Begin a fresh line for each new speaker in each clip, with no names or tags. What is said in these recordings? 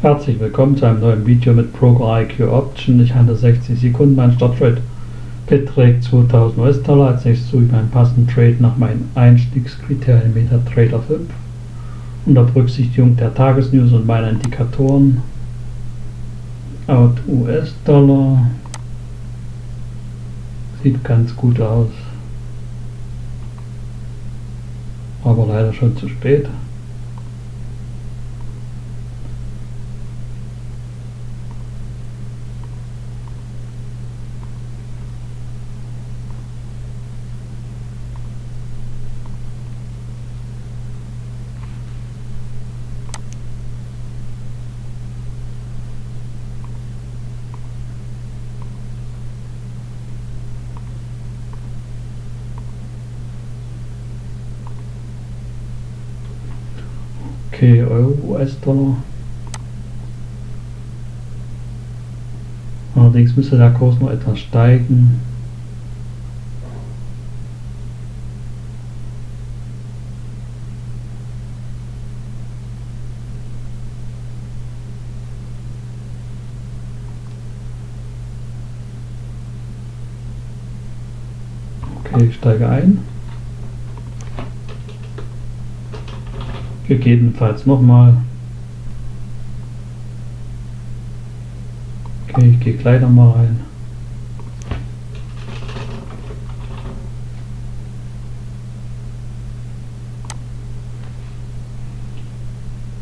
Herzlich willkommen zu einem neuen Video mit Broker IQ Option. Ich handle 60 Sekunden. Mein Starttrade beträgt 2000 US-Dollar. Als nächstes suche ich meinen passenden Trade nach meinen Einstiegskriterien MetaTrader 5. Unter Berücksichtigung der Tagesnews und meiner Indikatoren. Out US-Dollar. Sieht ganz gut aus. Aber leider schon zu spät. Okay, Euro, US-Dollar. Allerdings müsste der Kurs noch etwas steigen. Okay, ich steige ein. Gegebenenfalls nochmal. Okay, ich gehe gleich nochmal rein.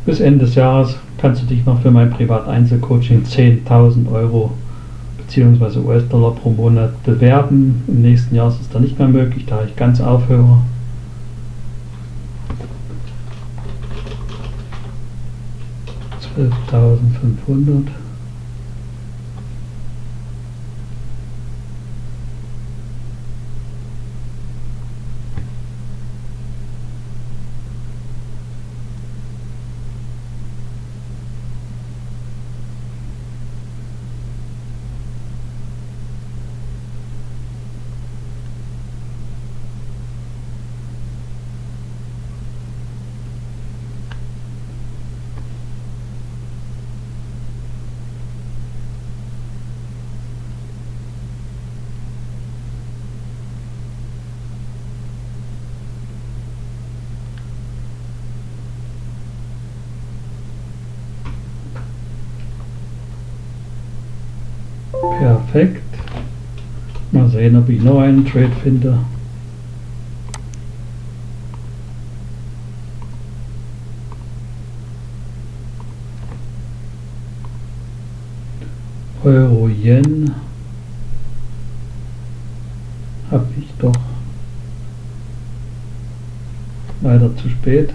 Bis Ende des Jahres kannst du dich noch für mein Privat-Einzelcoaching 10.000 Euro bzw. US-Dollar pro Monat bewerben. Im nächsten Jahr ist es dann nicht mehr möglich, da ich ganz aufhöre. 12.500 Perfekt. Mal sehen, ob ich noch einen Trade finde. Euro Yen habe ich doch leider zu spät.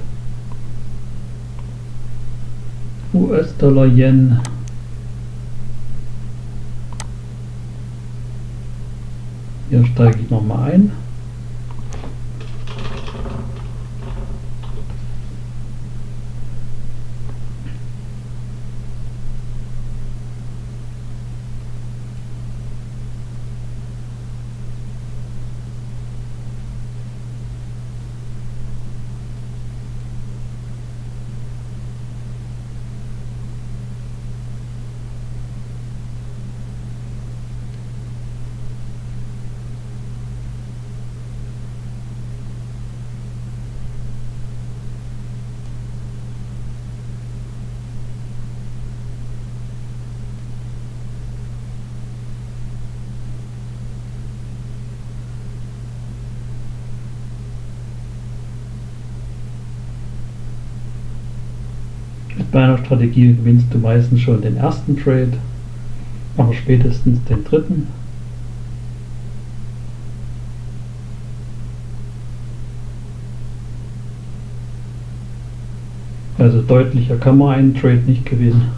US-Dollar Yen Hier steige ich nochmal ein. Mit meiner Strategie gewinnst du meistens schon den ersten Trade, aber spätestens den dritten. Also deutlicher kann man einen Trade nicht gewinnen.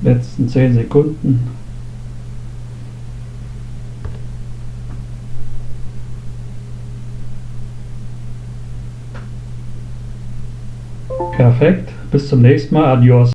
Letzten 10 Sekunden. Perfekt. Bis zum nächsten Mal. Adios.